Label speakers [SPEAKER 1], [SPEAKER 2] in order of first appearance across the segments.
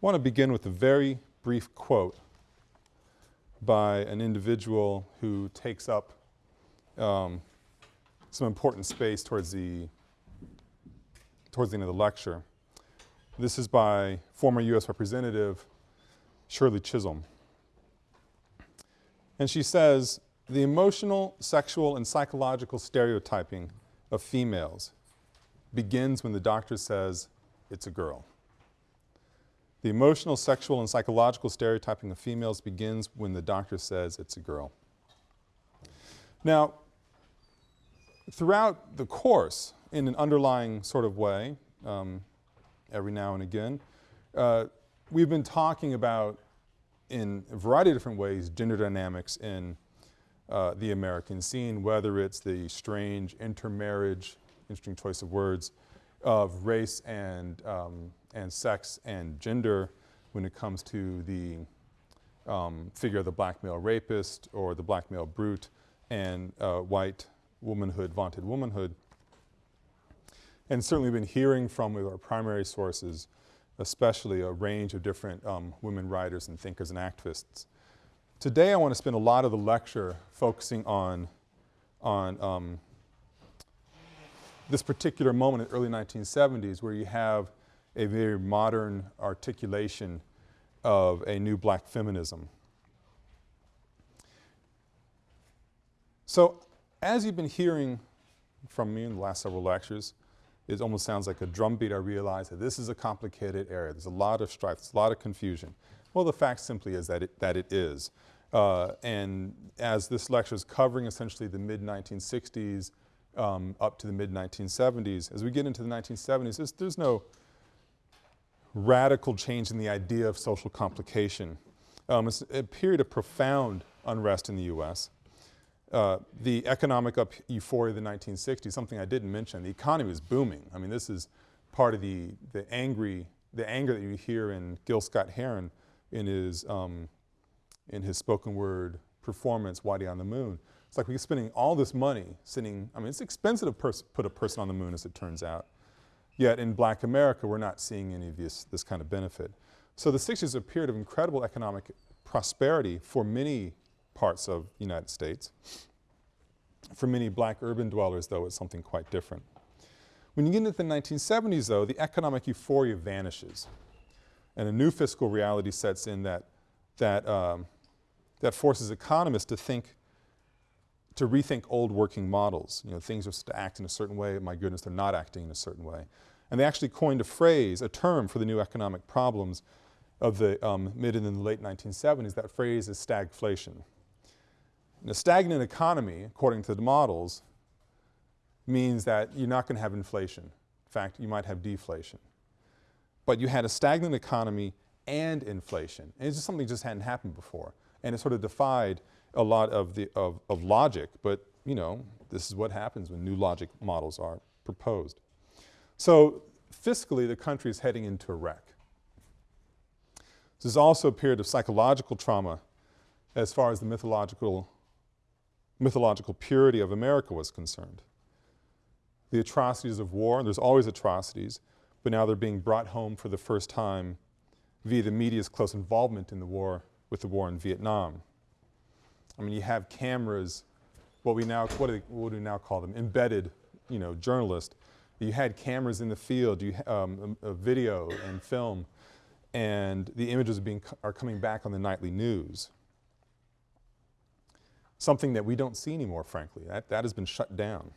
[SPEAKER 1] want to begin with a very brief quote by an individual who takes up um, some important space towards the, towards the end of the lecture. This is by former U.S. Representative Shirley Chisholm. And she says, the emotional, sexual, and psychological stereotyping of females begins when the doctor says it's a girl. The emotional, sexual, and psychological stereotyping of females begins when the doctor says it's a girl. Now, throughout the course, in an underlying sort of way, um, every now and again, uh, we've been talking about in a variety of different ways gender dynamics in uh, the American scene, whether it's the strange intermarriage, interesting choice of words, of race and, um, and sex and gender when it comes to the um, figure of the black male rapist or the black male brute and uh, white womanhood, vaunted womanhood. And certainly been hearing from with our primary sources, especially a range of different um, women writers and thinkers and activists. Today I want to spend a lot of the lecture focusing on, on um, this particular moment in the early 1970s where you have a very modern articulation of a new black feminism. So as you've been hearing from me in the last several lectures, it almost sounds like a drumbeat. I realize that this is a complicated area. There's a lot of strife, there's a lot of confusion. Well, the fact simply is that it, that it is. Uh, and as this lecture is covering essentially the mid-1960s um, up to the mid-1970s. As we get into the 1970s, there's, there's, no radical change in the idea of social complication. Um, it's a period of profound unrest in the U.S. Uh, the economic up euphoria of the 1960s, something I didn't mention, the economy was booming. I mean, this is part of the, the angry, the anger that you hear in Gil Scott-Heron in his, um, in his spoken word performance, Whitey on the Moon. It's like we're spending all this money sitting, I mean, it's expensive to put a person on the moon as it turns out. Yet in black America, we're not seeing any of this, this kind of benefit. So the 60s is a period of incredible economic prosperity for many parts of the United States. For many black urban dwellers, though, it's something quite different. When you get into the 1970s, though, the economic euphoria vanishes. And a new fiscal reality sets in that, that, um, that forces economists to think to rethink old working models. You know, things are to act in a certain way, my goodness, they're not acting in a certain way. And they actually coined a phrase, a term for the new economic problems of the um, mid and then the late 1970s. That phrase is stagflation. And a stagnant economy, according to the models, means that you're not going to have inflation. In fact, you might have deflation. But you had a stagnant economy and inflation. And it's just something that just hadn't happened before. And it sort of defied a lot of, the, of, of logic, but you know, this is what happens when new logic models are proposed. So fiscally, the country is heading into a wreck. This is also a period of psychological trauma as far as the mythological, mythological purity of America was concerned. The atrocities of war, and there's always atrocities, but now they're being brought home for the first time via the media's close involvement in the war, with the war in Vietnam. I mean, you have cameras, what we now, what do, what do we now call them, embedded, you know, journalists. You had cameras in the field, you, um, a, a video and film, and the images are, being, are coming back on the nightly news. Something that we don't see anymore, frankly. That, that has been shut down.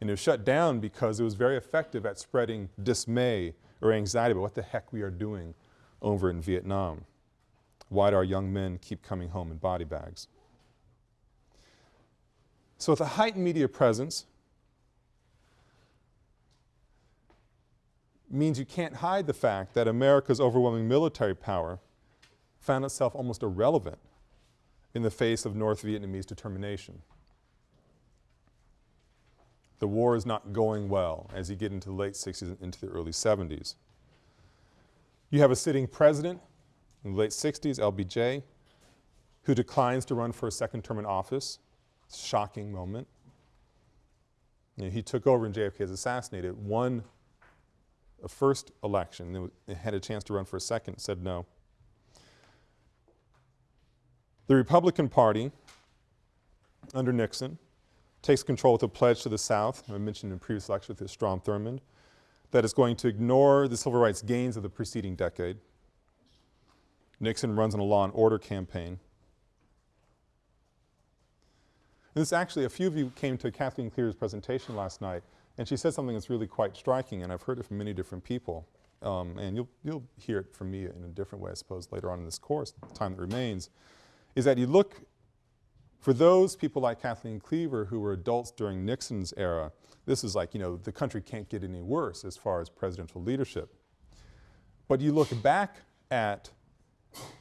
[SPEAKER 1] And it was shut down because it was very effective at spreading dismay or anxiety about what the heck we are doing over in Vietnam. Why do our young men keep coming home in body bags? So with a heightened media presence means you can't hide the fact that America's overwhelming military power found itself almost irrelevant in the face of North Vietnamese determination. The war is not going well as you get into the late 60s and into the early 70s. You have a sitting president in the late 60s, LBJ, who declines to run for a second term in office. Shocking moment. You know, he took over and JFK is assassinated. One a first election, they had a chance to run for a second, said no. The Republican Party, under Nixon, takes control with a pledge to the South, I mentioned in previous lecture with Strom Thurmond, that is going to ignore the civil rights gains of the preceding decade. Nixon runs on a law and order campaign. And this actually, a few of you came to Kathleen Cleaver's presentation last night and she said something that's really quite striking and I've heard it from many different people. Um, and you'll, you'll hear it from me in a different way I suppose later on in this course, the time that remains, is that you look for those people like Kathleen Cleaver who were adults during Nixon's era, this is like, you know, the country can't get any worse as far as presidential leadership. But you look back at,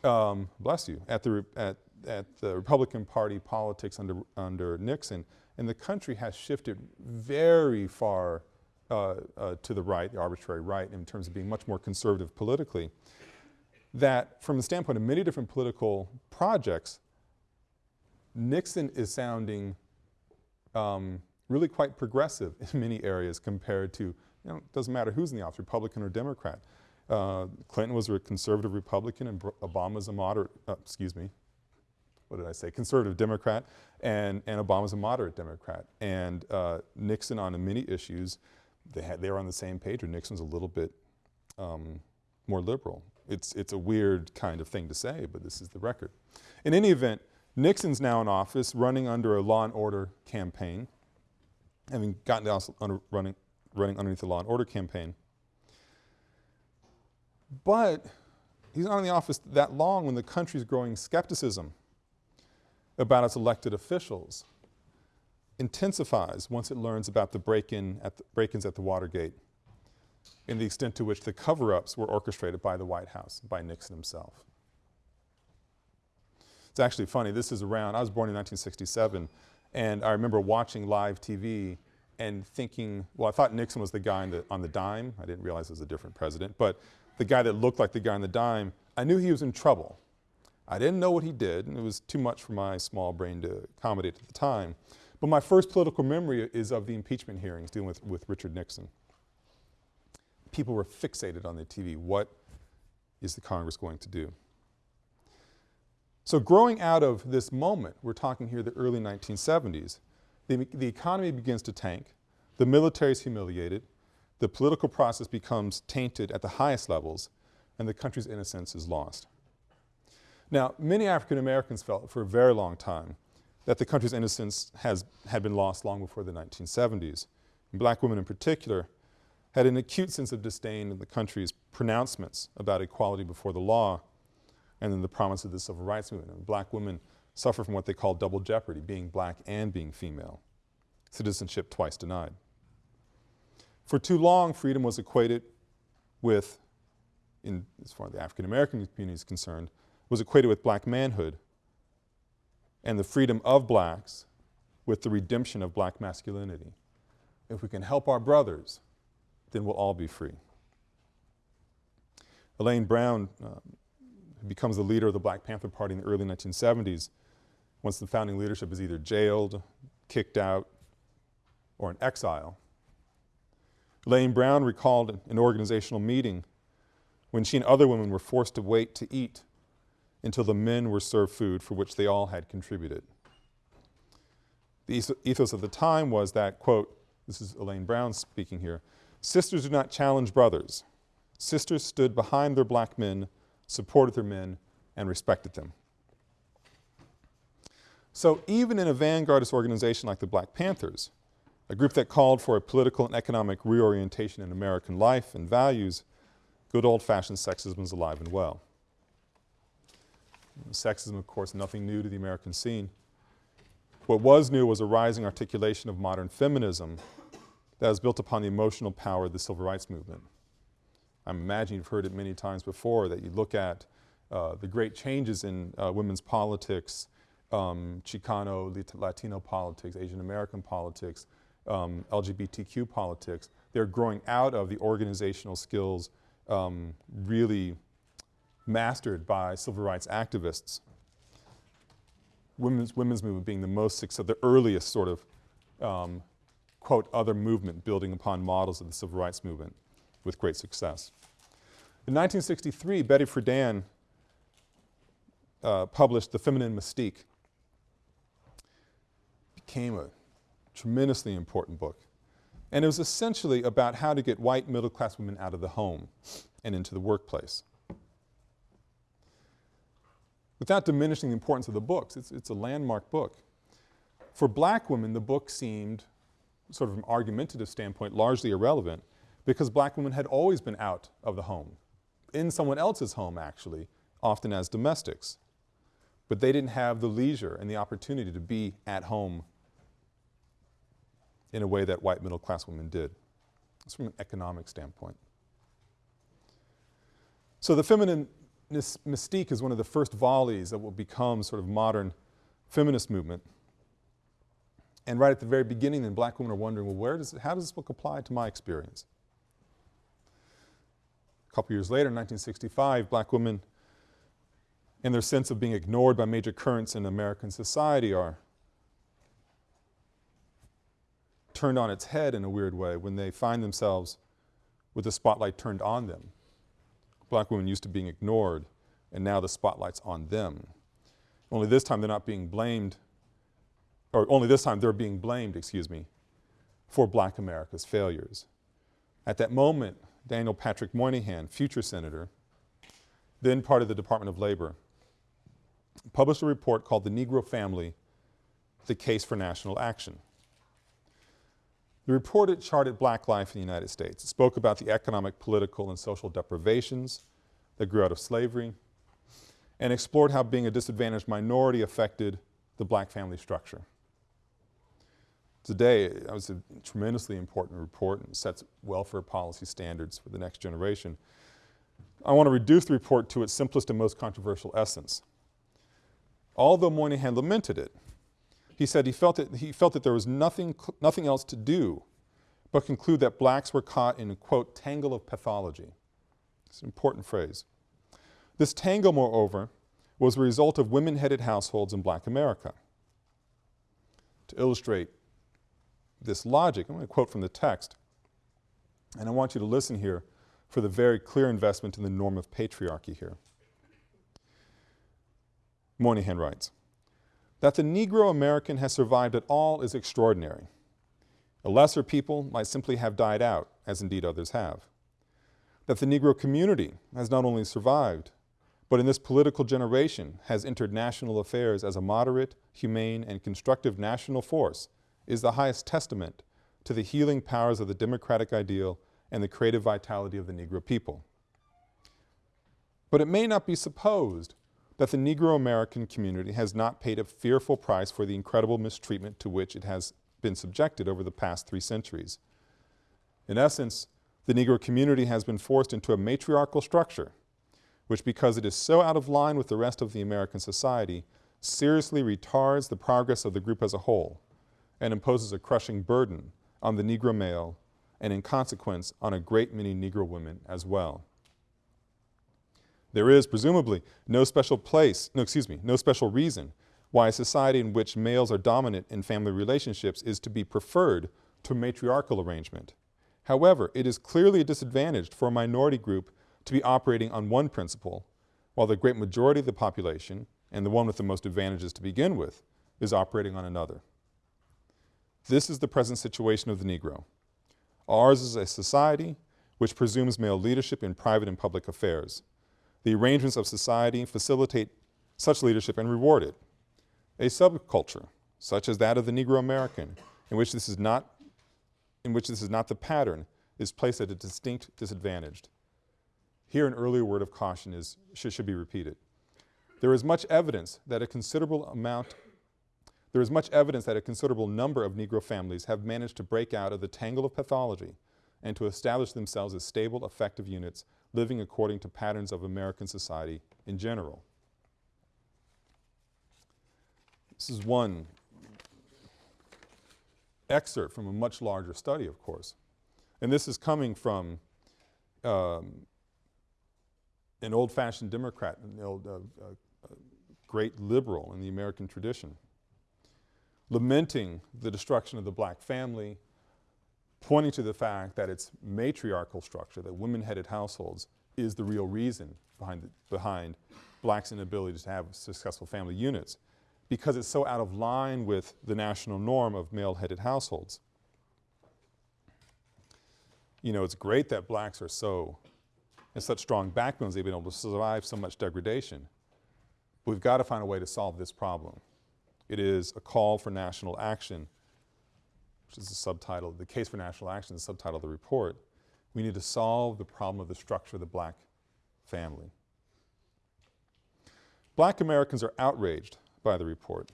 [SPEAKER 1] um, bless you, at the, at, at the Republican Party politics under, under Nixon, and the country has shifted very far uh, uh, to the right, the arbitrary right, in terms of being much more conservative politically, that from the standpoint of many different political projects, Nixon is sounding um, really quite progressive in many areas compared to, you know, it doesn't matter who's in the office, Republican or Democrat. Uh, Clinton was a conservative Republican and Obama's a moderate, uh, excuse me, what did I say, conservative Democrat, and, and Obama's a moderate Democrat. And uh, Nixon on many issues, they, had, they were on the same page, or Nixon's a little bit um, more liberal. It's, it's a weird kind of thing to say, but this is the record. In any event, Nixon's now in office running under a law and order campaign, having gotten down under running, running underneath the law and order campaign. But he's not in the office that long when the country's growing skepticism about its elected officials intensifies once it learns about the break-in at break-ins at the Watergate and the extent to which the cover-ups were orchestrated by the White House, by Nixon himself. It's actually funny, this is around, I was born in 1967 and I remember watching live TV and thinking, well I thought Nixon was the guy the, on the dime, I didn't realize it was a different president, but the guy that looked like the guy on the dime, I knew he was in trouble I didn't know what he did, and it was too much for my small brain to accommodate at the time. But my first political memory is of the impeachment hearings dealing with, with Richard Nixon. People were fixated on the TV. What is the Congress going to do? So growing out of this moment, we're talking here the early 1970s, the, the economy begins to tank, the military is humiliated, the political process becomes tainted at the highest levels, and the country's innocence is lost. Now, many African Americans felt for a very long time that the country's innocence has, had been lost long before the 1970s. And black women in particular had an acute sense of disdain in the country's pronouncements about equality before the law and then the promise of the civil rights movement. And black women suffer from what they call double jeopardy, being black and being female, citizenship twice denied. For too long, freedom was equated with, in, as far as the African American community is concerned, was equated with black manhood and the freedom of blacks with the redemption of black masculinity. If we can help our brothers, then we'll all be free. Elaine Brown uh, becomes the leader of the Black Panther Party in the early 1970s once the founding leadership is either jailed, kicked out, or in exile. Elaine Brown recalled an organizational meeting when she and other women were forced to wait to eat until the men were served food for which they all had contributed. The ethos of the time was that, quote, this is Elaine Brown speaking here, sisters do not challenge brothers. Sisters stood behind their black men, supported their men, and respected them. So even in a vanguardist organization like the Black Panthers, a group that called for a political and economic reorientation in American life and values, good old-fashioned sexism was alive and well. Sexism, of course, nothing new to the American scene. What was new was a rising articulation of modern feminism that was built upon the emotional power of the civil rights movement. I imagine you've heard it many times before that you look at uh, the great changes in uh, women's politics, um, Chicano, Latino politics, Asian American politics, um, LGBTQ politics. They're growing out of the organizational skills um, really mastered by civil rights activists. Women's, women's movement being the most successful, the earliest sort of, um, quote, other movement building upon models of the civil rights movement. with great success. In 1963, Betty Friedan uh, published The Feminine Mystique. Became a tremendously important book. And it was essentially about how to get white middle-class women out of the home and into the workplace. Without diminishing the importance of the books, it's, it's a landmark book. For black women, the book seemed, sort of from an argumentative standpoint, largely irrelevant because black women had always been out of the home, in someone else's home actually, often as domestics. But they didn't have the leisure and the opportunity to be at home in a way that white middle class women did. It's from an economic standpoint. So the feminine mystique is one of the first volleys that will become sort of modern feminist movement. And right at the very beginning then black women are wondering, well where does, how does this book apply to my experience? A couple years later, in 1965, black women in their sense of being ignored by major currents in American society are turned on its head in a weird way when they find themselves with the spotlight turned on them. Black women used to being ignored and now the spotlight's on them. Only this time they're not being blamed, or only this time they're being blamed, excuse me, for black America's failures. At that moment, Daniel Patrick Moynihan, future senator, then part of the Department of Labor, published a report called The Negro Family, The Case for National Action. The report charted black life in the United States. It spoke about the economic, political, and social deprivations that grew out of slavery and explored how being a disadvantaged minority affected the black family structure. Today, it was a tremendously important report and sets welfare policy standards for the next generation. I want to reduce the report to its simplest and most controversial essence. Although Moynihan lamented it, he said he felt, that, he felt that there was nothing, nothing else to do but conclude that blacks were caught in a, quote, tangle of pathology. It's an important phrase. This tangle, moreover, was the result of women-headed households in black America. To illustrate this logic, I'm going to quote from the text, and I want you to listen here for the very clear investment in the norm of patriarchy here. Moynihan writes, that the Negro American has survived at all is extraordinary. A lesser people might simply have died out, as indeed others have. That the Negro community has not only survived, but in this political generation has entered national affairs as a moderate, humane, and constructive national force is the highest testament to the healing powers of the democratic ideal and the creative vitality of the Negro people. But it may not be supposed that the Negro American community has not paid a fearful price for the incredible mistreatment to which it has been subjected over the past three centuries. In essence, the Negro community has been forced into a matriarchal structure, which because it is so out of line with the rest of the American society, seriously retards the progress of the group as a whole and imposes a crushing burden on the Negro male and in consequence on a great many Negro women as well. There is, presumably, no special place, no excuse me, no special reason why a society in which males are dominant in family relationships is to be preferred to matriarchal arrangement. However, it is clearly a disadvantage for a minority group to be operating on one principle, while the great majority of the population, and the one with the most advantages to begin with, is operating on another. This is the present situation of the Negro. Ours is a society which presumes male leadership in private and public affairs. The arrangements of society facilitate such leadership and reward it. A subculture, such as that of the Negro American, in which this is not, in which this is not the pattern, is placed at a distinct disadvantage. Here an earlier word of caution is, should, should be repeated. There is much evidence that a considerable amount there is much evidence that a considerable number of Negro families have managed to break out of the tangle of pathology and to establish themselves as stable, effective units living according to patterns of American society in general. This is one excerpt from a much larger study, of course. And this is coming from um, an old-fashioned Democrat, an old, uh, uh, great liberal in the American tradition, lamenting the destruction of the black family, pointing to the fact that its matriarchal structure, that women-headed households, is the real reason behind, the, behind blacks' inability to have successful family units because it's so out of line with the national norm of male-headed households. You know, it's great that blacks are so, and such strong backbones they've been able to survive so much degradation. But we've got to find a way to solve this problem. It is a call for national action, which is the subtitle, the case for national action the subtitle of the report. We need to solve the problem of the structure of the black family. Black Americans are outraged by the report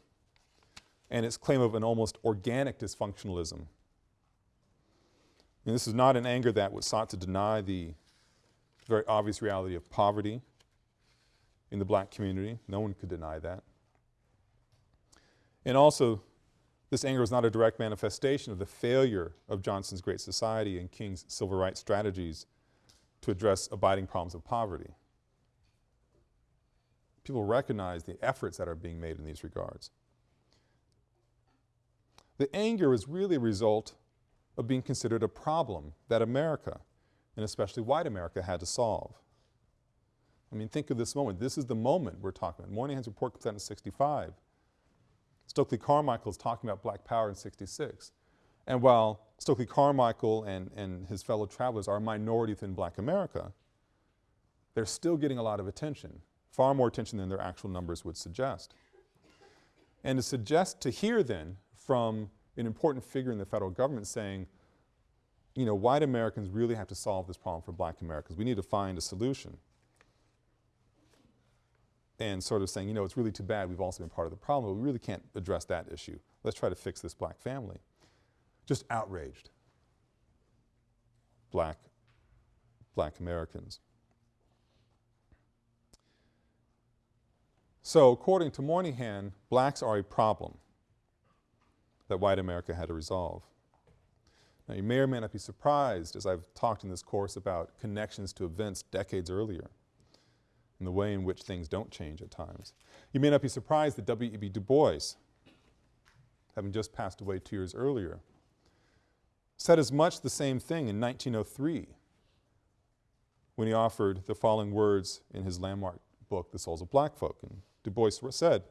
[SPEAKER 1] and its claim of an almost organic dysfunctionalism. And this is not an anger that was sought to deny the very obvious reality of poverty in the black community. No one could deny that. And also, this anger was not a direct manifestation of the failure of Johnson's Great Society and King's civil rights strategies to address abiding problems of poverty. People recognize the efforts that are being made in these regards. The anger is really a result of being considered a problem that America, and especially white America, had to solve. I mean, think of this moment. This is the moment we're talking about. Moynihan's report comes out in 65. Stokely Carmichael is talking about black power in 66. And while Stokely Carmichael and, and his fellow travelers are a minority within black America, they're still getting a lot of attention far more attention than their actual numbers would suggest. And to suggest, to hear then from an important figure in the federal government saying, you know, white Americans really have to solve this problem for black Americans. We need to find a solution. And sort of saying, you know, it's really too bad we've also been part of the problem, but we really can't address that issue. Let's try to fix this black family. Just outraged black, black Americans. So according to Moynihan, blacks are a problem that white America had to resolve. Now you may or may not be surprised as I've talked in this course about connections to events decades earlier and the way in which things don't change at times. You may not be surprised that W.E.B. Du Bois, having just passed away two years earlier, said as much the same thing in 1903 when he offered the following words in his landmark book, The Souls of Black Folk. And Du Bois said,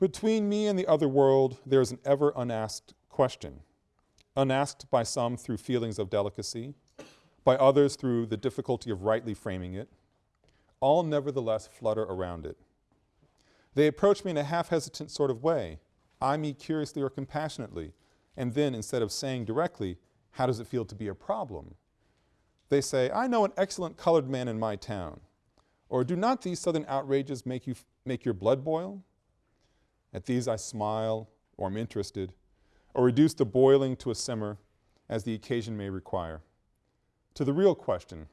[SPEAKER 1] between me and the other world there is an ever unasked question, unasked by some through feelings of delicacy, by others through the difficulty of rightly framing it, all nevertheless flutter around it. They approach me in a half-hesitant sort of way, eye me curiously or compassionately, and then instead of saying directly, how does it feel to be a problem? They say, I know an excellent colored man in my town. Or do not these southern outrages make you, make your blood boil? At these I smile or am interested, or reduce the boiling to a simmer as the occasion may require. To the real question,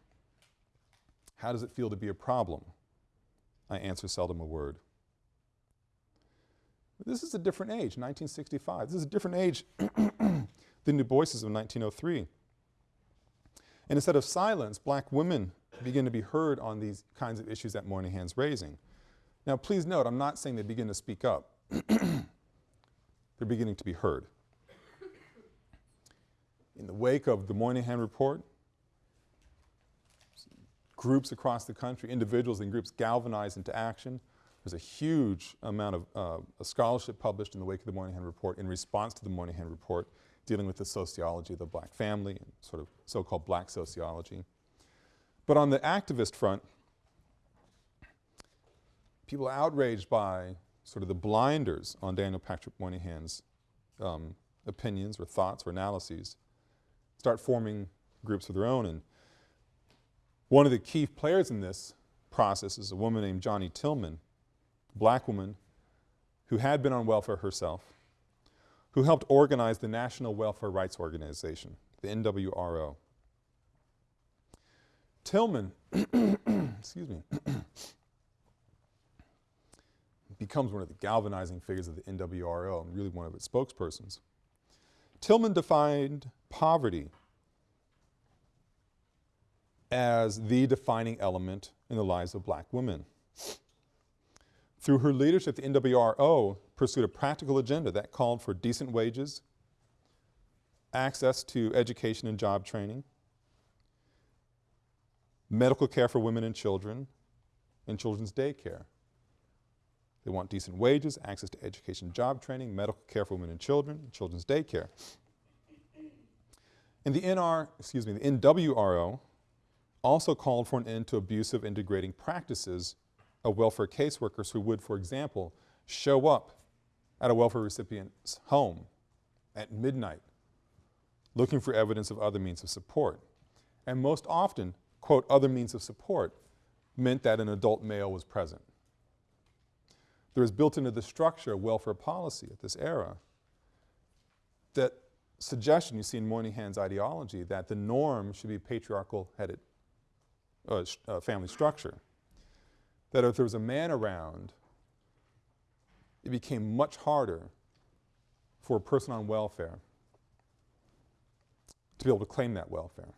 [SPEAKER 1] how does it feel to be a problem? I answer seldom a word. This is a different age, 1965. This is a different age than Du Bois's of 1903. And instead of silence, black women begin to be heard on these kinds of issues that Moynihan's raising. Now please note, I'm not saying they begin to speak up. They're beginning to be heard. In the wake of the Moynihan report, groups across the country, individuals and groups galvanized into action. There's a huge amount of uh, scholarship published in the wake of the Moynihan report in response to the Moynihan report dealing with the sociology of the black family and sort of so-called black sociology. But on the activist front, people outraged by sort of the blinders on Daniel Patrick Moynihan's um, opinions or thoughts or analyses, start forming groups of their own. And one of the key players in this process is a woman named Johnnie Tillman, a black woman who had been on welfare herself, who helped organize the National Welfare Rights Organization, the NWRO. Tillman, excuse me, becomes one of the galvanizing figures of the NWRO and really one of its spokespersons. Tillman defined poverty as the defining element in the lives of black women. Through her leadership, the NWRO pursued a practical agenda that called for decent wages, access to education and job training, medical care for women and children, and children's daycare. They want decent wages, access to education, job training, medical care for women and children, and children's daycare. And the NR, excuse me, the NWRO also called for an end to abusive and degrading practices of welfare caseworkers who would, for example, show up at a welfare recipient's home at midnight looking for evidence of other means of support. And most often, quote, other means of support meant that an adult male was present. There is built into the structure of welfare policy at this era that suggestion you see in Moynihan's ideology that the norm should be patriarchal headed uh, uh, family structure. That if there was a man around, it became much harder for a person on welfare to be able to claim that welfare.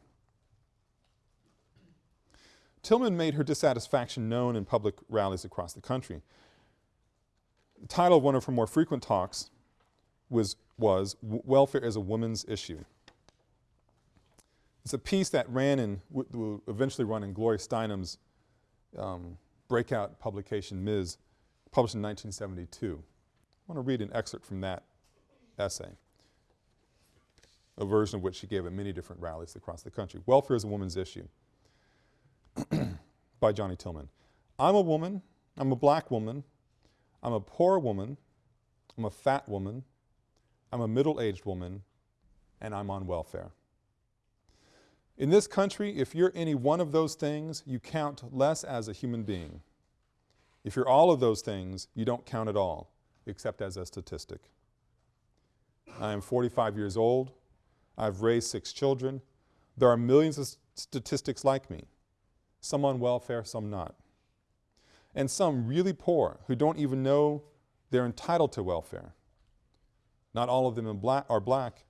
[SPEAKER 1] Tillman made her dissatisfaction known in public rallies across the country. The title of one of her more frequent talks was, was Welfare is a Woman's Issue. It's a piece that ran in, will eventually run in Gloria Steinem's um, breakout publication, Ms., published in 1972. I want to read an excerpt from that essay, a version of which she gave at many different rallies across the country. Welfare is a Woman's Issue by Johnnie Tillman. I'm a woman, I'm a black woman, I'm a poor woman, I'm a fat woman, I'm a middle-aged woman, and I'm on welfare. In this country, if you're any one of those things, you count less as a human being. If you're all of those things, you don't count at all, except as a statistic. I am 45 years old. I've raised six children. There are millions of statistics like me, some on welfare, some not. And some really poor who don't even know they're entitled to welfare. Not all of them black, are black,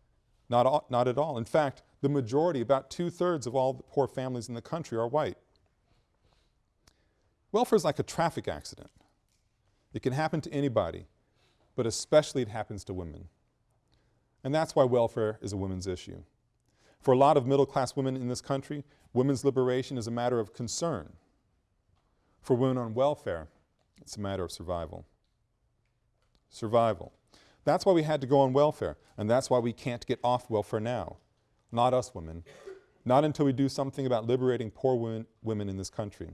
[SPEAKER 1] not, all, not at all. In fact, the majority, about two-thirds of all the poor families in the country are white. Welfare is like a traffic accident. It can happen to anybody, but especially it happens to women. And that's why welfare is a women's issue. For a lot of middle-class women in this country, women's liberation is a matter of concern. For women on welfare, it's a matter of survival. Survival. That's why we had to go on welfare, and that's why we can't get off welfare now not us women, not until we do something about liberating poor women, women in this country.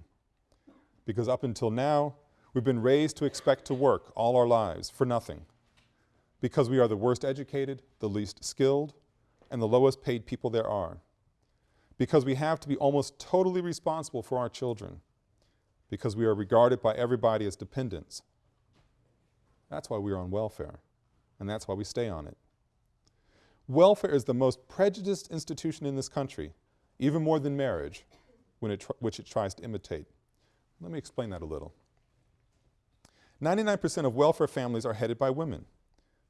[SPEAKER 1] Because up until now, we've been raised to expect to work all our lives for nothing. Because we are the worst educated, the least skilled, and the lowest paid people there are. Because we have to be almost totally responsible for our children. Because we are regarded by everybody as dependents. That's why we are on welfare, and that's why we stay on it. Welfare is the most prejudiced institution in this country, even more than marriage, it which it tries to imitate. Let me explain that a little. 99% of welfare families are headed by women.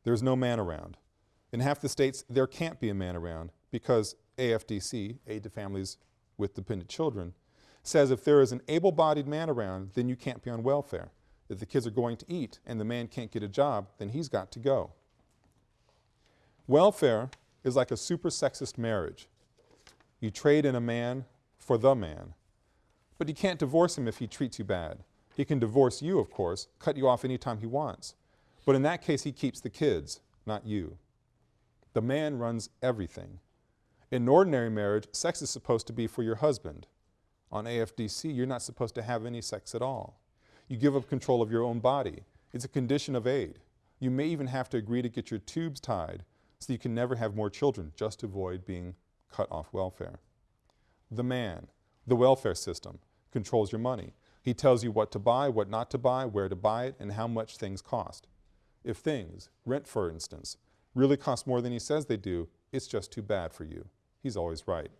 [SPEAKER 1] There's no man around. In half the states, there can't be a man around because AFDC, Aid to Families with Dependent Children, says if there is an able-bodied man around, then you can't be on welfare. If the kids are going to eat and the man can't get a job, then he's got to go. Welfare is like a super sexist marriage. You trade in a man for the man. But you can't divorce him if he treats you bad. He can divorce you, of course, cut you off anytime he wants. But in that case, he keeps the kids, not you. The man runs everything. In ordinary marriage, sex is supposed to be for your husband. On AFDC, you're not supposed to have any sex at all. You give up control of your own body. It's a condition of aid. You may even have to agree to get your tubes tied so you can never have more children just avoid being cut off welfare. The man, the welfare system, controls your money. He tells you what to buy, what not to buy, where to buy it, and how much things cost. If things, rent for instance, really cost more than he says they do, it's just too bad for you. He's always right.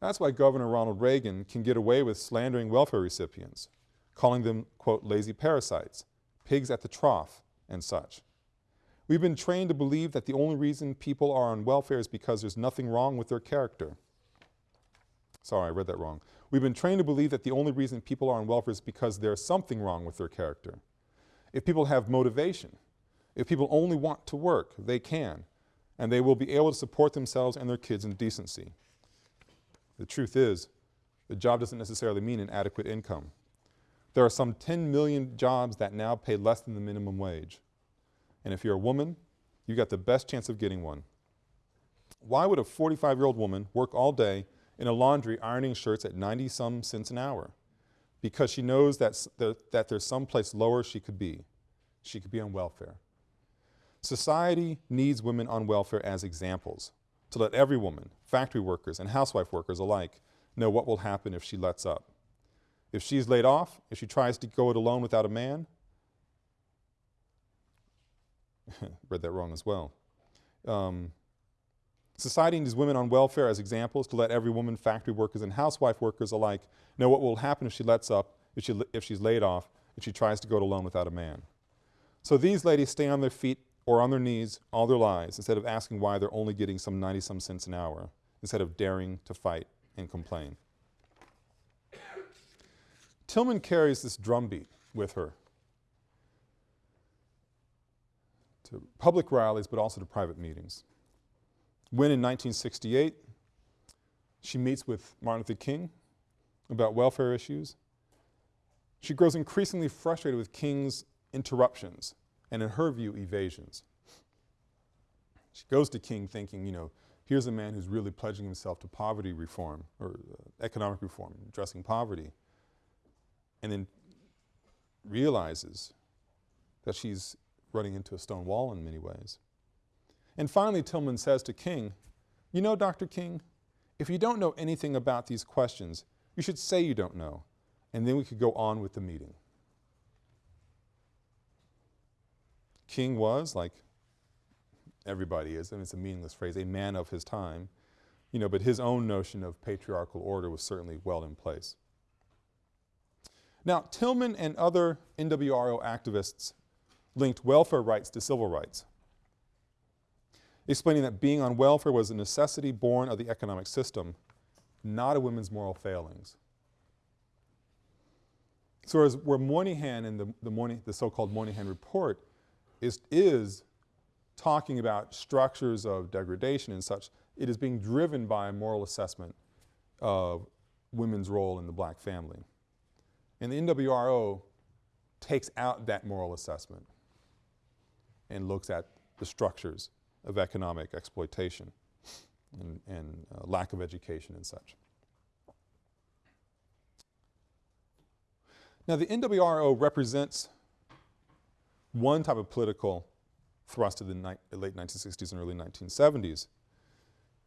[SPEAKER 1] That's why Governor Ronald Reagan can get away with slandering welfare recipients, calling them, quote, lazy parasites, pigs at the trough, and such. We've been trained to believe that the only reason people are on welfare is because there's nothing wrong with their character. Sorry, I read that wrong. We've been trained to believe that the only reason people are on welfare is because there's something wrong with their character. If people have motivation, if people only want to work, they can. and they will be able to support themselves and their kids in decency. The truth is, the job doesn't necessarily mean an adequate income. There are some 10 million jobs that now pay less than the minimum wage. And if you're a woman, you've got the best chance of getting one. Why would a 45-year-old woman work all day in a laundry ironing shirts at 90 some cents an hour? Because she knows that, that there's some place lower she could be. She could be on welfare. Society needs women on welfare as examples to let every woman, factory workers and housewife workers alike, know what will happen if she lets up. If she's laid off, if she tries to go it alone without a man, read that wrong as well. Um, society needs women on welfare as examples to let every woman, factory workers and housewife workers alike know what will happen if she lets up, if, she, if she's laid off, if she tries to go it alone without a man. So these ladies stay on their feet or on their knees all their lives instead of asking why they're only getting some 90 some cents an hour, instead of daring to fight and complain. Tillman carries this drumbeat with her to public rallies but also to private meetings. When in 1968 she meets with Martin Luther King about welfare issues, she grows increasingly frustrated with King's interruptions and in her view evasions. She goes to King thinking, you know, here's a man who's really pledging himself to poverty reform or uh, economic reform, addressing poverty, and then realizes that she's running into a stone wall in many ways. And finally Tillman says to King, you know Dr. King, if you don't know anything about these questions, you should say you don't know, and then we could go on with the meeting. King was, like everybody is, and it's a meaningless phrase, a man of his time, you know, but his own notion of patriarchal order was certainly well in place. Now, Tillman and other NWRO activists linked welfare rights to civil rights, explaining that being on welfare was a necessity born of the economic system, not a women's moral failings. So as where Moynihan in the, the, the so-called Moynihan report is, is talking about structures of degradation and such, it is being driven by a moral assessment of women's role in the black family. And the NWRO takes out that moral assessment and looks at the structures of economic exploitation and, and uh, lack of education and such. Now the NWRO represents one type of political thrust of the late 1960s and early 1970s.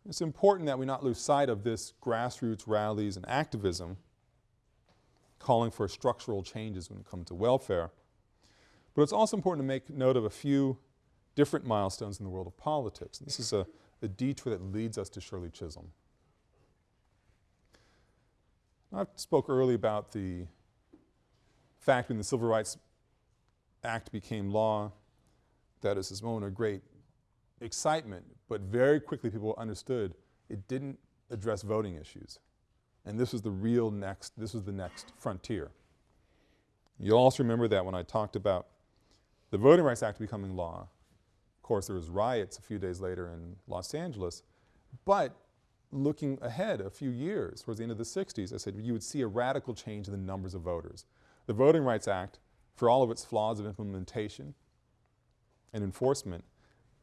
[SPEAKER 1] It's important that we not lose sight of this grassroots rallies and activism calling for structural changes when it comes to welfare. But it's also important to make note of a few different milestones in the world of politics. This is a, a detour that leads us to Shirley Chisholm. I spoke earlier about the fact when the Civil Rights Act became law, that is this moment of great excitement, but very quickly people understood it didn't address voting issues. And this was the real next, this was the next frontier. You'll also remember that when I talked about the Voting Rights Act becoming law. Of course, there was riots a few days later in Los Angeles, but looking ahead a few years, towards the end of the 60s, I said you would see a radical change in the numbers of voters. The Voting Rights Act for all of its flaws of implementation and enforcement,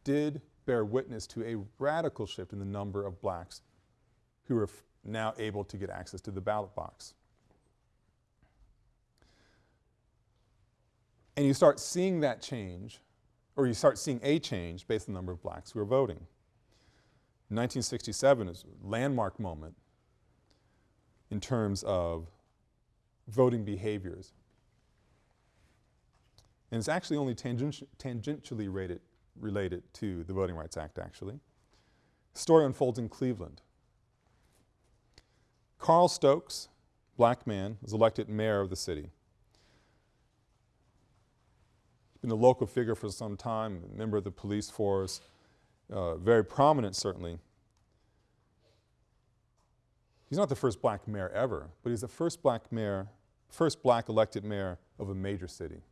[SPEAKER 1] did bear witness to a radical shift in the number of blacks who are now able to get access to the ballot box. And you start seeing that change, or you start seeing a change based on the number of blacks who are voting. 1967 is a landmark moment in terms of voting behaviors and it's actually only tangentially rated, related to the Voting Rights Act actually. Story unfolds in Cleveland. Carl Stokes, black man, was elected mayor of the city. He's been a local figure for some time, member of the police force, uh, very prominent certainly. He's not the first black mayor ever, but he's the first black mayor, first black elected mayor of a major city.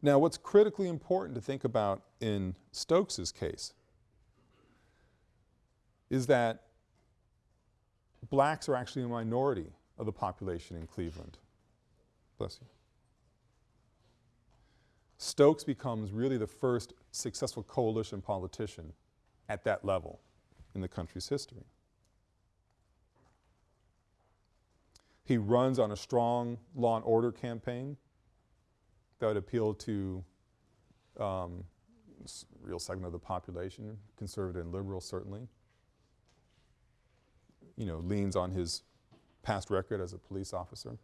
[SPEAKER 1] Now what's critically important to think about in Stokes's case is that blacks are actually a minority of the population in Cleveland. Bless you. Stokes becomes really the first successful coalition politician at that level in the country's history. He runs on a strong law and order campaign that would appeal to um, real segment of the population, conservative and liberal certainly. You know, leans on his past record as a police officer.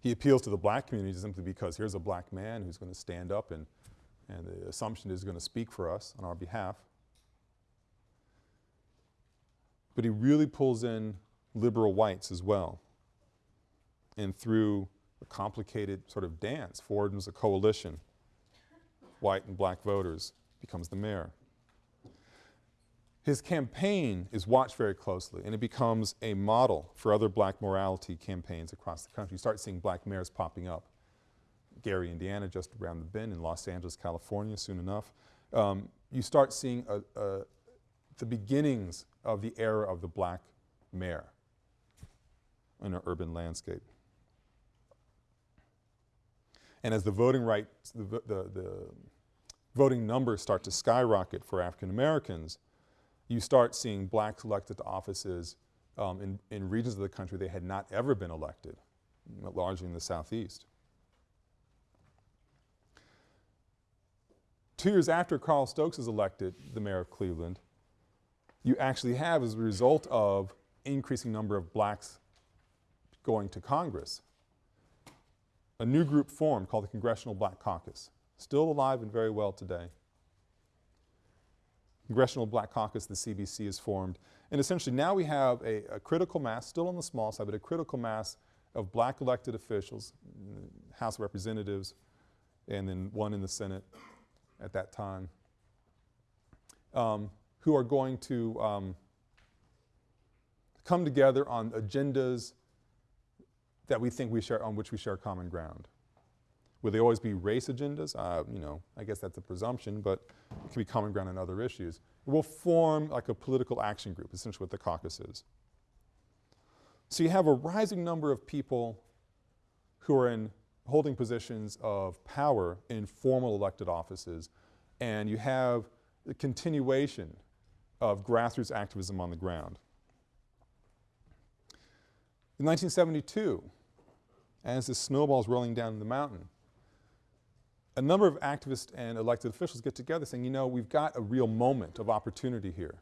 [SPEAKER 1] He appeals to the black community simply because here's a black man who's going to stand up and, and the assumption is going to speak for us on our behalf. But he really pulls in liberal whites as well. And through a complicated sort of dance, forms a coalition, white and black voters, becomes the mayor. His campaign is watched very closely and it becomes a model for other black morality campaigns across the country. You start seeing black mayors popping up. Gary, Indiana, just around the bend, in Los Angeles, California, soon enough. Um, you start seeing a, a, the beginnings of the era of the black mayor in an urban landscape. And as the voting rights, the, the, the voting numbers start to skyrocket for African Americans, you start seeing blacks elected to offices um, in, in regions of the country they had not ever been elected, largely in the southeast. Two years after Carl Stokes is elected the mayor of Cleveland, you actually have as a result of increasing number of blacks going to Congress, a new group formed called the Congressional Black Caucus, still alive and very well today. Congressional Black Caucus, the CBC, is formed. And essentially now we have a, a, critical mass, still on the small side, but a critical mass of black elected officials, House of Representatives, and then one in the Senate at that time, um, who are going to um, come together on agendas that we think we share, on which we share common ground. Will they always be race agendas? Uh, you know, I guess that's a presumption, but it can be common ground on other issues. It will form like a political action group, essentially what the caucus is. So you have a rising number of people who are in holding positions of power in formal elected offices, and you have the continuation of grassroots activism on the ground. In 1972, as the snowball is rolling down the mountain, a number of activists and elected officials get together saying, you know, we've got a real moment of opportunity here.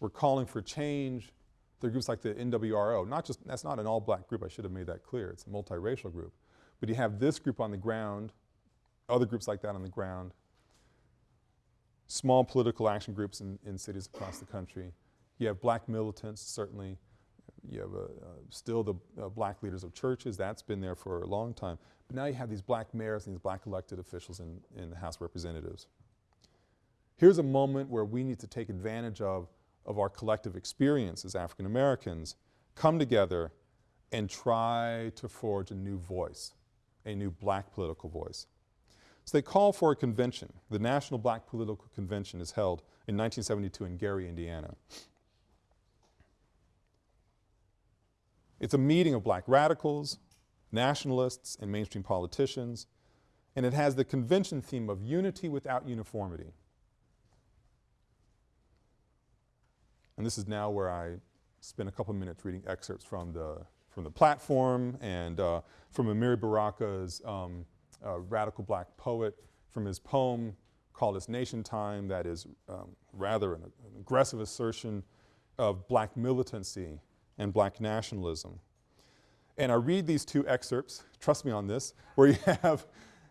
[SPEAKER 1] We're calling for change. There are groups like the NWRO, not just, that's not an all-black group, I should have made that clear, it's a multiracial group. But you have this group on the ground, other groups like that on the ground, small political action groups in, in cities across the country. You have black militants, certainly, you have uh, still the uh, black leaders of churches, that's been there for a long time. But now you have these black mayors and these black elected officials in, in the House of Representatives. Here's a moment where we need to take advantage of, of our collective experience as African Americans, come together and try to forge a new voice, a new black political voice. So they call for a convention. The National Black Political Convention is held in 1972 in Gary, Indiana. It's a meeting of black radicals, nationalists, and mainstream politicians, and it has the convention theme of unity without uniformity. And this is now where I spend a couple minutes reading excerpts from the, from the platform and uh, from Amiri Baraka's um, uh, radical black poet, from his poem called It's Nation Time that is um, rather an, an aggressive assertion of black militancy and black nationalism. And I read these two excerpts, trust me on this, where you have,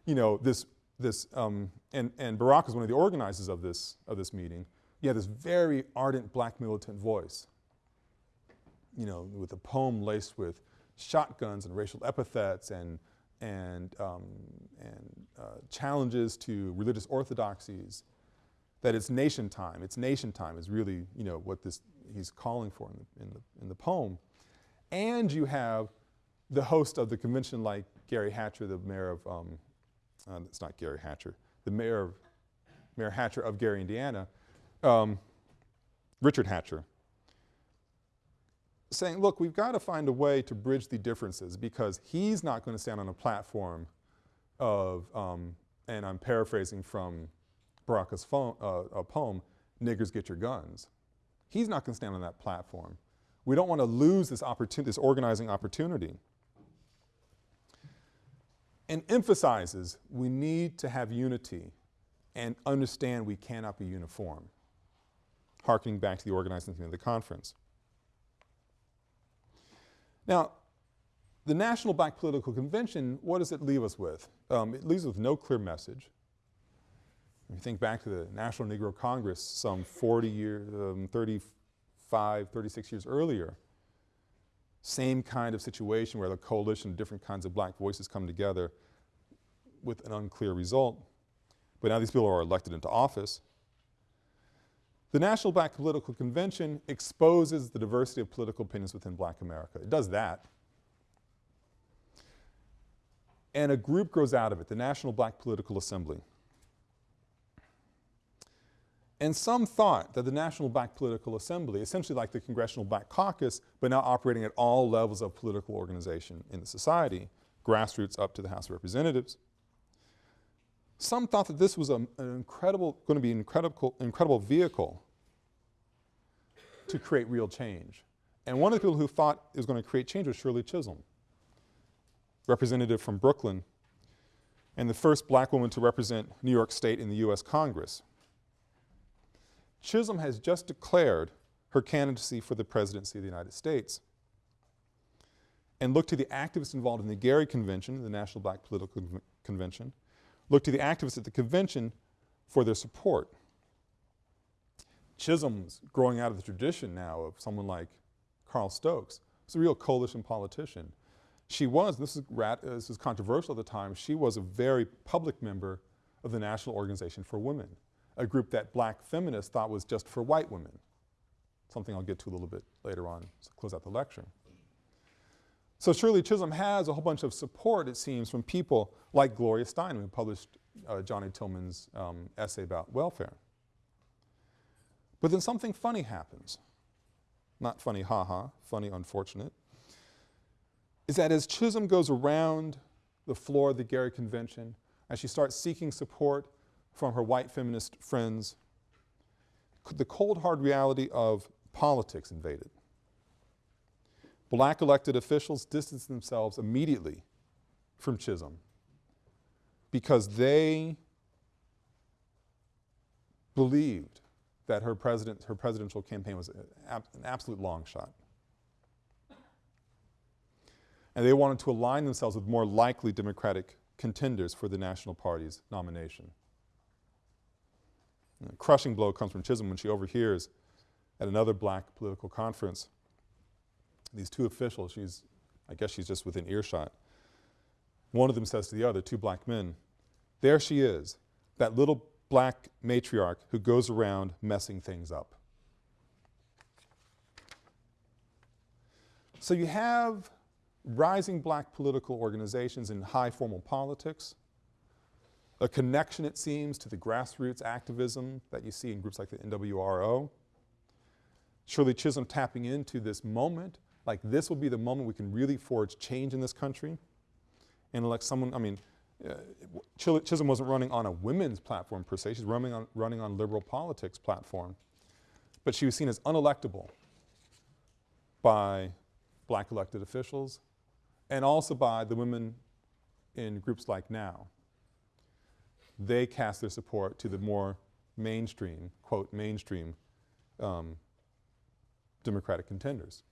[SPEAKER 1] you know, this, this um, and, and Baraka is one of the organizers of this, of this meeting. You have this very ardent black militant voice, you know, with a poem laced with shotguns and racial epithets and, and, um, and uh, challenges to religious orthodoxies, that it's nation time, it's nation time is really, you know, what this, he's calling for in the, in the, in the poem. And you have the host of the convention like Gary Hatcher, the mayor of, um, uh, it's not Gary Hatcher, the mayor of, Mayor Hatcher of Gary, Indiana, um, Richard Hatcher, saying, look, we've got to find a way to bridge the differences because he's not going to stand on a platform of, um, and I'm paraphrasing from Baraka's uh, poem, niggers get your guns. He's not going to stand on that platform. We don't want to lose this opportunity, this organizing opportunity. And emphasizes we need to have unity and understand we cannot be uniform, harkening back to the organizing theme of the conference. Now, the National Black Political Convention, what does it leave us with? Um, it leaves us with no clear message. If you think back to the National Negro Congress some 40 years, um, 35, 36 years earlier, same kind of situation where the coalition of different kinds of black voices come together with an unclear result. But now these people are elected into office. The National Black Political Convention exposes the diversity of political opinions within black America. It does that. And a group grows out of it, the National Black Political Assembly. And some thought that the National Black Political Assembly, essentially like the Congressional Black Caucus, but now operating at all levels of political organization in the society, grassroots up to the House of Representatives. Some thought that this was a, an incredible, going to be an incredible, incredible vehicle to create real change. And one of the people who thought it was going to create change was Shirley Chisholm, representative from Brooklyn, and the first black woman to represent New York State in the U.S. Congress. Chisholm has just declared her candidacy for the presidency of the United States and look to the activists involved in the Gary Convention, the National Black Political Convention, look to the activists at the convention for their support. Chisholm's growing out of the tradition now of someone like Carl Stokes. He's a real coalition politician. She was, this is, rat, this is controversial at the time, she was a very public member of the National Organization for Women, a group that black feminists thought was just for white women, something I'll get to a little bit later on to close out the lecture. So Shirley Chisholm has a whole bunch of support, it seems, from people like Gloria Steinem, who published uh, Johnnie Tillman's um, essay about welfare. But then something funny happens. Not funny, haha, funny, unfortunate. Is that as Chisholm goes around the floor of the Gary Convention, as she starts seeking support from her white feminist friends, the cold hard reality of politics invaded. Black elected officials distanced themselves immediately from Chisholm because they believed that her, president, her presidential campaign was an absolute long shot. And they wanted to align themselves with more likely Democratic contenders for the National Party's nomination. A crushing blow comes from Chisholm when she overhears at another black political conference these two officials, she's, I guess she's just within earshot. One of them says to the other, two black men, there she is, that little black matriarch who goes around messing things up. So you have rising black political organizations in high formal politics, a connection it seems to the grassroots activism that you see in groups like the NWRO. Shirley Chisholm tapping into this moment like this will be the moment we can really forge change in this country and elect someone, I mean, uh, Chisholm wasn't running on a women's platform per se, she's running on, running on liberal politics platform. But she was seen as unelectable by black elected officials and also by the women in groups like NOW. They cast their support to the more mainstream, quote, mainstream um, Democratic contenders.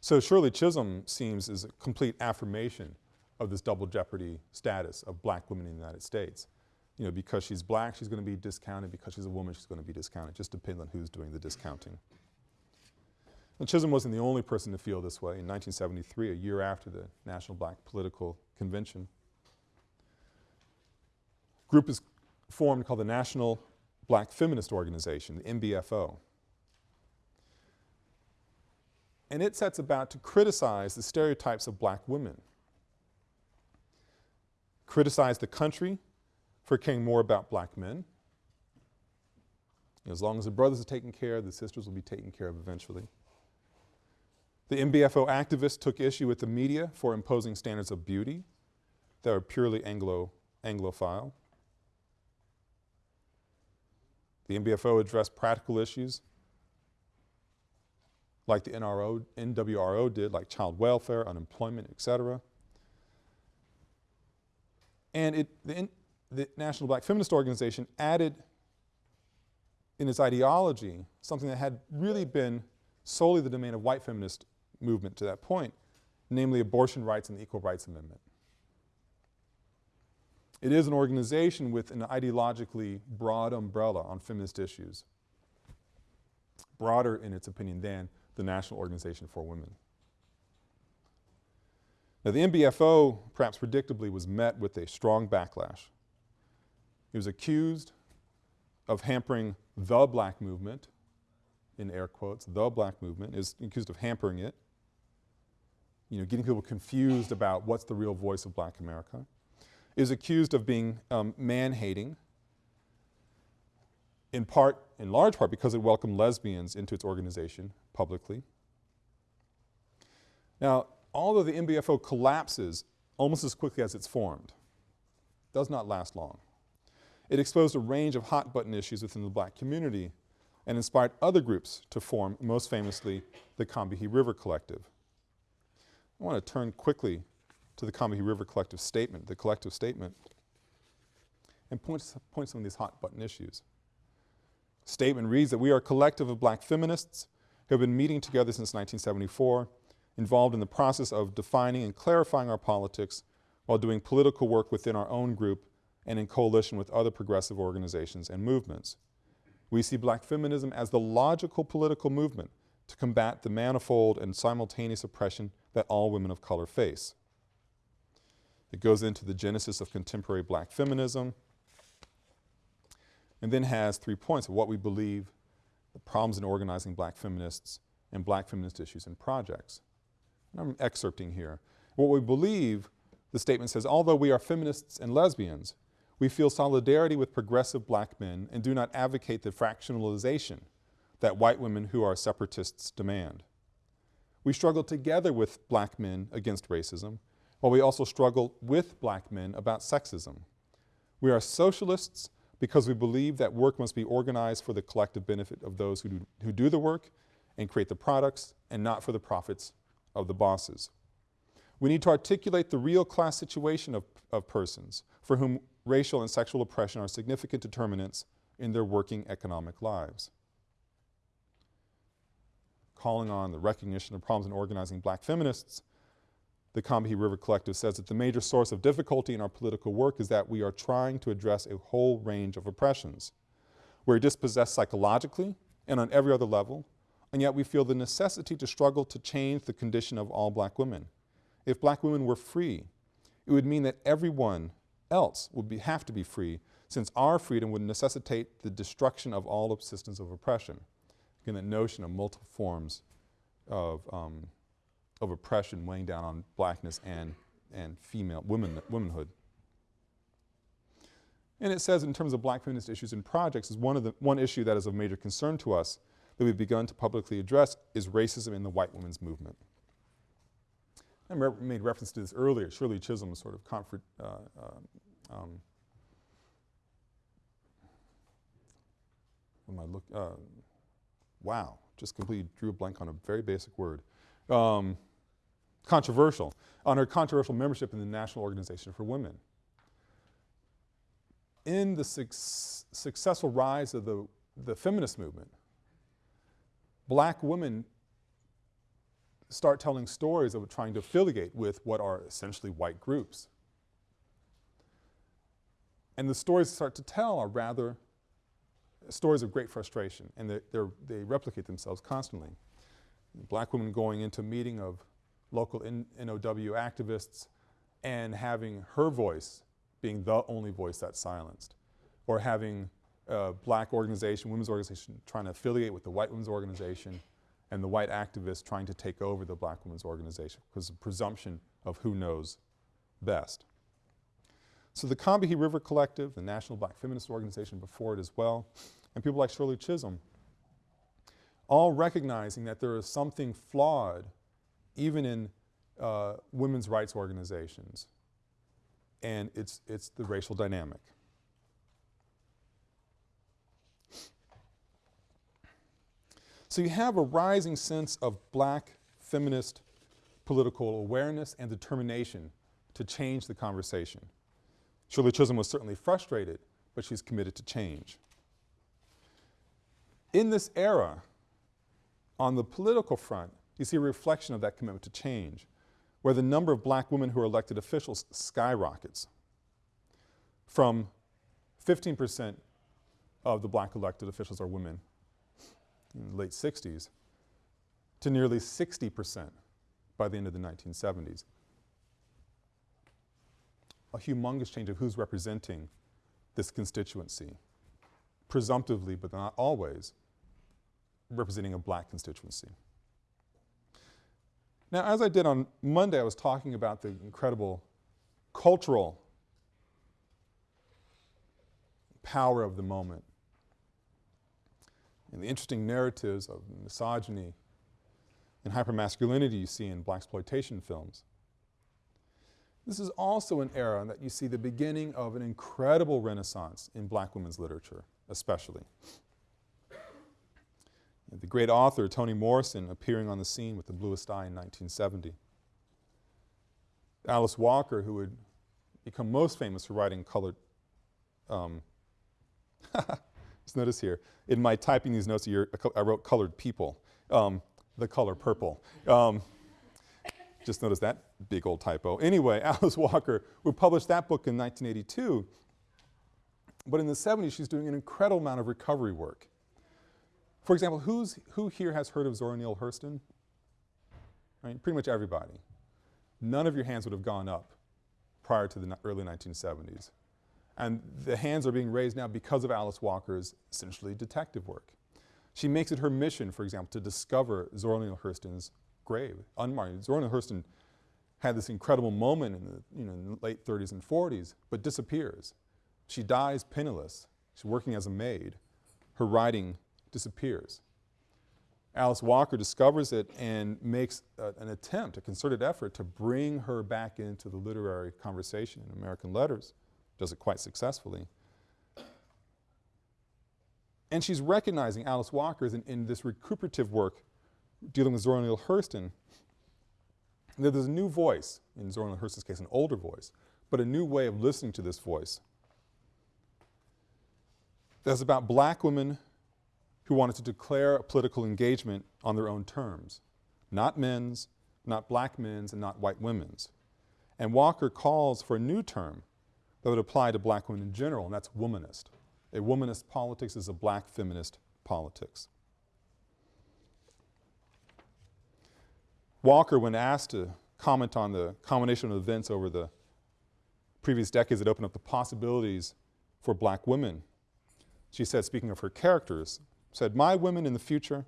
[SPEAKER 1] So Shirley Chisholm seems as a complete affirmation of this double jeopardy status of black women in the United States. You know, because she's black, she's going to be discounted. Because she's a woman, she's going to be discounted. Just depends on who's doing the discounting. And Chisholm wasn't the only person to feel this way. In 1973, a year after the National Black Political Convention, group is formed called the National Black Feminist Organization, the NBFO and it sets about to criticize the stereotypes of black women criticize the country for caring more about black men. As long as the brothers are taken care of, the sisters will be taken care of eventually. The NBFO activists took issue with the media for imposing standards of beauty that were purely Anglo, Anglophile. The NBFO addressed practical issues like the NRO, NWRO did, like child welfare, unemployment, et cetera. And it, the, the National Black Feminist Organization added in its ideology something that had really been solely the domain of white feminist movement to that point, namely abortion rights and the Equal Rights Amendment. It is an organization with an ideologically broad umbrella on feminist issues, broader in its opinion than the National Organization for Women. Now the NBFO, perhaps predictably, was met with a strong backlash. It was accused of hampering the black movement, in air quotes, the black movement, is accused of hampering it, you know, getting people confused about what's the real voice of black America, is accused of being um, man-hating, in part, in large part because it welcomed lesbians into its organization publicly. Now, although the NBFO collapses almost as quickly as it's formed, does not last long. It exposed a range of hot button issues within the black community and inspired other groups to form, most famously, the Combahee River Collective. I want to turn quickly to the Combahee River Collective statement, the collective statement, and points, points point some of these hot button issues. Statement reads that we are a collective of black feminists who have been meeting together since 1974, involved in the process of defining and clarifying our politics while doing political work within our own group and in coalition with other progressive organizations and movements. We see black feminism as the logical political movement to combat the manifold and simultaneous oppression that all women of color face. It goes into the genesis of contemporary black feminism and then has three points of what we believe the problems in organizing black feminists and black feminist issues and projects. And I'm excerpting here. What we believe, the statement says, although we are feminists and lesbians, we feel solidarity with progressive black men and do not advocate the fractionalization that white women who are separatists demand. We struggle together with black men against racism, while we also struggle with black men about sexism. We are socialists because we believe that work must be organized for the collective benefit of those who do, who do the work and create the products and not for the profits of the bosses. We need to articulate the real class situation of, of persons for whom racial and sexual oppression are significant determinants in their working economic lives. Calling on the recognition of problems in organizing black feminists, the Combahee River Collective says that the major source of difficulty in our political work is that we are trying to address a whole range of oppressions. We're dispossessed psychologically and on every other level, and yet we feel the necessity to struggle to change the condition of all black women. If black women were free, it would mean that everyone else would be, have to be free since our freedom would necessitate the destruction of all systems of oppression. Again, that notion of multiple forms of, um, of oppression weighing down on blackness and, and female, women, womanhood. And it says in terms of black feminist issues and projects is one of the, one issue that is of major concern to us that we've begun to publicly address is racism in the white women's movement. I made reference to this earlier, Shirley Chisholm's sort of comfort, uh, uh, um, I look, uh, wow, just completely drew a blank on a very basic word. Um, controversial, on her controversial membership in the National Organization for Women. In the su successful rise of the, the feminist movement, black women start telling stories of trying to affiliate with what are essentially white groups. And the stories they start to tell are rather stories of great frustration and they replicate themselves constantly. Black women going into a meeting of local NOW activists and having her voice being the only voice that's silenced or having a black organization, women's organization trying to affiliate with the white women's organization and the white activists trying to take over the black women's organization because the presumption of who knows best. So the Combahee River Collective, the National Black Feminist Organization before it as well, and people like Shirley Chisholm, all recognizing that there is something flawed even in uh, women's rights organizations, and it's, it's the racial dynamic. So you have a rising sense of black feminist political awareness and determination to change the conversation. Shirley Chisholm was certainly frustrated, but she's committed to change. In this era, on the political front, you see a reflection of that commitment to change, where the number of black women who are elected officials skyrockets from 15 percent of the black elected officials are women in the late 60s to nearly 60 percent by the end of the 1970s. A humongous change of who's representing this constituency, presumptively but not always representing a black constituency. Now as I did on Monday, I was talking about the incredible cultural power of the moment and the interesting narratives of misogyny and hypermasculinity you see in blaxploitation films. This is also an era that you see the beginning of an incredible renaissance in black women's literature, especially. The great author Toni Morrison appearing on the scene with The Bluest Eye in 1970. Alice Walker, who would become most famous for writing colored, um, just notice here, in my typing these notes I wrote colored people, um, the color purple. Um, just notice that big old typo. Anyway, Alice Walker would publish that book in 1982, but in the 70s she's doing an incredible amount of recovery work. For example, who's, who here has heard of Zora Neale Hurston? Right, pretty much everybody. None of your hands would have gone up prior to the early 1970s. And the hands are being raised now because of Alice Walker's essentially detective work. She makes it her mission, for example, to discover Zora Neale Hurston's grave, unmarked. Zora Neale Hurston had this incredible moment in the, you know, late 30s and 40s, but disappears. She dies penniless. She's working as a maid. Her writing disappears. Alice Walker discovers it and makes a, an attempt, a concerted effort to bring her back into the literary conversation in American letters, does it quite successfully. And she's recognizing Alice Walker in, in this recuperative work dealing with Zora Neale Hurston, that there's a new voice, in Zora Neale Hurston's case an older voice, but a new way of listening to this voice. That's about black women who wanted to declare a political engagement on their own terms, not men's, not black men's, and not white women's. And Walker calls for a new term that would apply to black women in general, and that's womanist. A womanist politics is a black feminist politics. Walker, when asked to comment on the combination of events over the previous decades that opened up the possibilities for black women, she said, speaking of her characters, said, my women in the future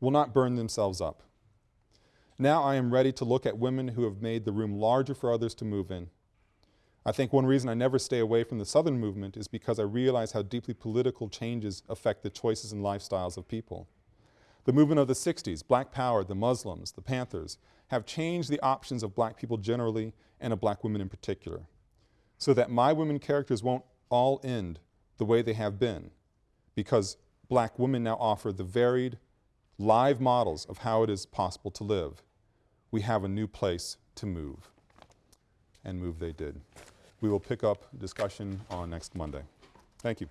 [SPEAKER 1] will not burn themselves up. Now I am ready to look at women who have made the room larger for others to move in. I think one reason I never stay away from the Southern movement is because I realize how deeply political changes affect the choices and lifestyles of people. The movement of the 60s, Black Power, the Muslims, the Panthers, have changed the options of black people generally and of black women in particular, so that my women characters won't all end the way they have been, because black women now offer the varied, live models of how it is possible to live. We have a new place to move. And move they did. We will pick up discussion on next Monday. Thank you.